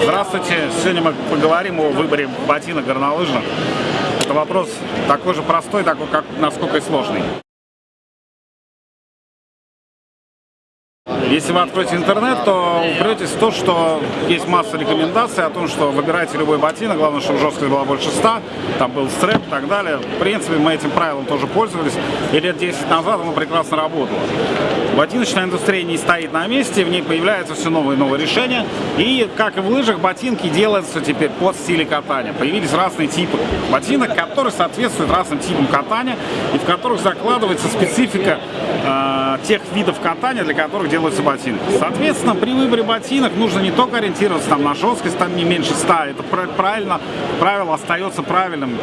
Здравствуйте! Сегодня мы поговорим о выборе ботинок горнолыжных. Это вопрос такой же простой, такой, как насколько и сложный. Если вы откроете интернет, то упретесь в то, что есть масса рекомендаций о том, что выбирайте любой ботинок, главное, чтобы жесткость была больше 100, там был стрэп и так далее. В принципе, мы этим правилом тоже пользовались, и лет 10 назад оно прекрасно работало. Ботиночная индустрия не стоит на месте, в ней появляются все новые и новые решения. И, как и в лыжах, ботинки делаются теперь под стили катания. Появились разные типы ботинок, которые соответствуют разным типам катания, и в которых закладывается специфика э, тех видов катания, для которых делаются ботинки. Соответственно, при выборе ботинок нужно не только ориентироваться там, на жесткость, там не меньше 100, это правильно, правило остается правильным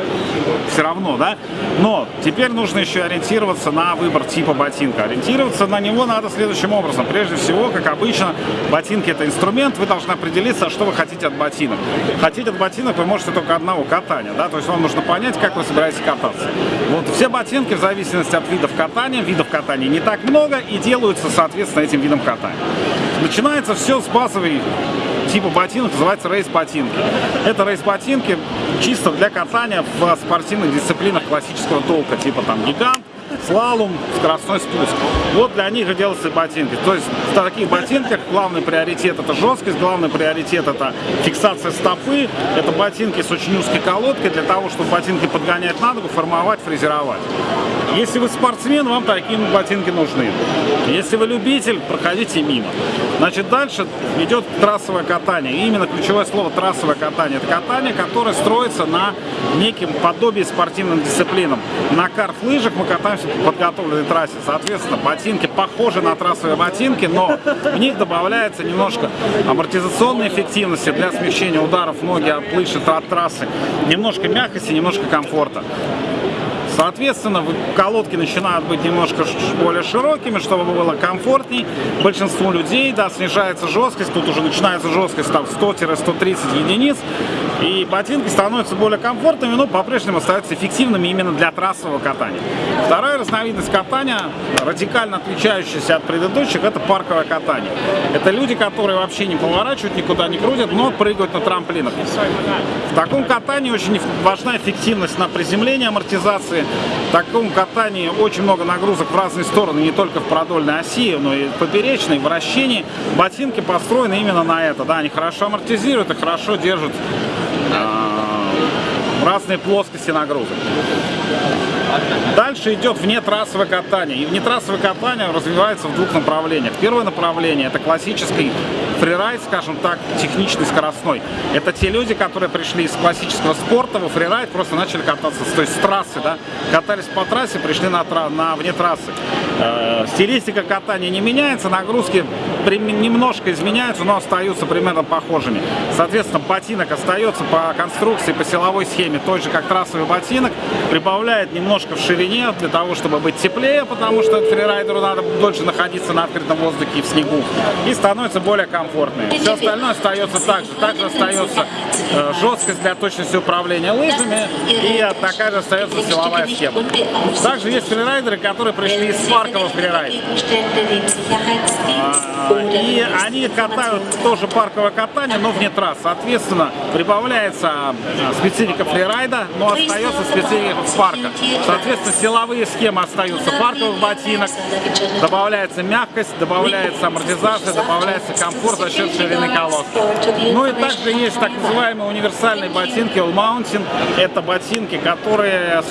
все равно, да? Но теперь нужно еще ориентироваться на выбор типа ботинка. Ориентироваться на него надо следующим образом. Прежде всего, как обычно, ботинки это инструмент, вы должны определиться, что вы хотите от ботинок. Хотите от ботинок вы можете только одного катания, да, то есть вам нужно понять, как вы собираетесь кататься. Вот все ботинки в зависимости от видов катания, видов катания не так много и делаются, соответственно, этим видом катания. Начинается все с базовой типа ботинок, называется рейс-ботинки. Это рейс-ботинки чисто для катания в спортивных дисциплинах классического толка, типа там гигант, слалом, скоростной спуск. Вот для них и делаются ботинки. То есть в таких ботинках главный приоритет это жесткость, главный приоритет это фиксация стопы, это ботинки с очень узкой колодкой для того, чтобы ботинки подгонять на ногу, формовать, фрезеровать. Если вы спортсмен, вам такие ботинки нужны. Если вы любитель, проходите мимо. Значит, дальше идет трассовое катание. И именно ключевое слово трассовое катание. Это катание, которое строится на неким подобии спортивным дисциплинам. На карт-лыжах мы катаемся по подготовленной трассе. Соответственно, ботинки похожи на трассовые ботинки, но в них добавляется немножко амортизационной эффективности для смещения ударов ноги от лыжи от трассы. Немножко мягкости, немножко комфорта. Соответственно, колодки начинают быть немножко более широкими, чтобы было комфортней. Большинству людей, да, снижается жесткость, тут уже начинается жесткость там 100-130 единиц. И ботинки становятся более комфортными, но по-прежнему остаются эффективными именно для трассового катания. Вторая разновидность катания, радикально отличающаяся от предыдущих, это парковое катание. Это люди, которые вообще не поворачивают, никуда не крутят, но прыгают на трамплинах. В таком катании очень важна эффективность на приземление, амортизации. В таком катании очень много нагрузок в разные стороны, не только в продольной оси, но и поперечной, вращении. Ботинки построены именно на это. Да, они хорошо амортизируют и хорошо держат разные плоскости нагрузок. Дальше идет внетрассовое катание. И внетрассовое катание развивается в двух направлениях. Первое направление – это классический фрирайд, скажем так, техничный, скоростной. Это те люди, которые пришли из классического спорта во фрирайд, просто начали кататься, то есть с трассы, да, катались по трассе, пришли на, на вне трассы. Э, стилистика катания не меняется, нагрузки немножко изменяются, но остаются примерно похожими. Соответственно, ботинок остается по конструкции, по силовой схеме той же, как трассовый ботинок, прибавляет немножко в ширине для того, чтобы быть теплее, потому что фрирайдеру надо дольше находиться на открытом воздухе и в снегу, и становится более комфортным. Все остальное остается так же. Также остается э, жесткость для точности управления лыжами, и такая же остается силовая схема. Также есть фрирайдеры, которые пришли из паркового фрирайда. И они катают тоже парковое катание, но вне трасс. Соответственно, прибавляется а, специфика фрирайда, но остается специфика парка. Соответственно, силовые схемы остаются парковых ботинок, добавляется мягкость, добавляется амортизация, добавляется комфорт за счет ширины колодки. Ну и также есть так называемые универсальные ботинки All Mountain. Это ботинки, которые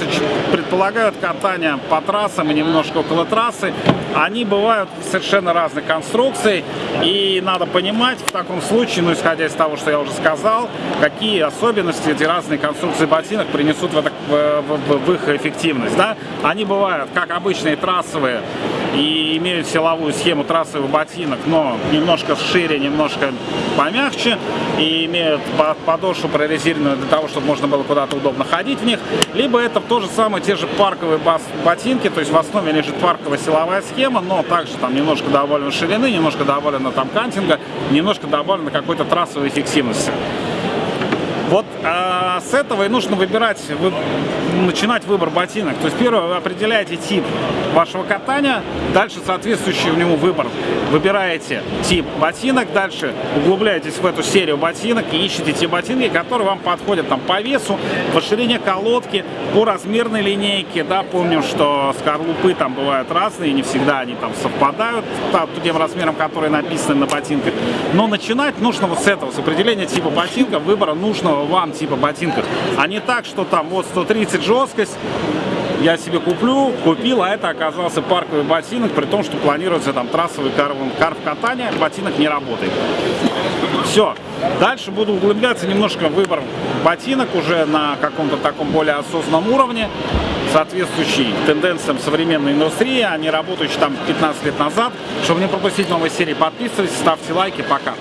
предполагают катание по трассам и немножко около трассы. Они бывают совершенно разных конструкций. И надо понимать в таком случае, ну исходя из того, что я уже сказал, какие особенности эти разные конструкции ботинок принесут в, это, в, в, в их эффективность. Да? Они бывают как обычные трассовые и имеют силовую схему трассовых ботинок, но немножко шире, немножко помягче и имеют подошву прорезиненную для того, чтобы можно было куда-то удобно ходить в них. Либо это то же самое, те же парковые ботинки, то есть в основе лежит парковая силовая схема, но также там немножко добавлено ширины, немножко добавлено там кантинга, немножко добавлено какой-то трассовой эффективности. Вот а, с этого и нужно выбирать, вы, начинать выбор ботинок. То есть первое, вы определяете тип вашего катания, дальше соответствующий в нему выбор. Выбираете тип ботинок, дальше углубляетесь в эту серию ботинок и ищете те ботинки, которые вам подходят там, по весу, по ширине колодки, по размерной линейке. Да, помним, что скорлупы там бывают разные, не всегда они там совпадают там, тем размером, которые написаны на ботинках. Но начинать нужно вот с этого, с определения типа ботинка, выбора нужного вам типа ботинка. А не так, что там вот 130 жесткость, я себе куплю, купил, а это оказался парковый ботинок, при том, что планируется там трассовый карв, карв катания, ботинок не работает. Все. Дальше буду углубляться немножко в выбор ботинок уже на каком-то таком более осознанном уровне, соответствующий тенденциям современной индустрии, а не работающий там 15 лет назад. Чтобы не пропустить новые серии, подписывайтесь, ставьте лайки. Пока.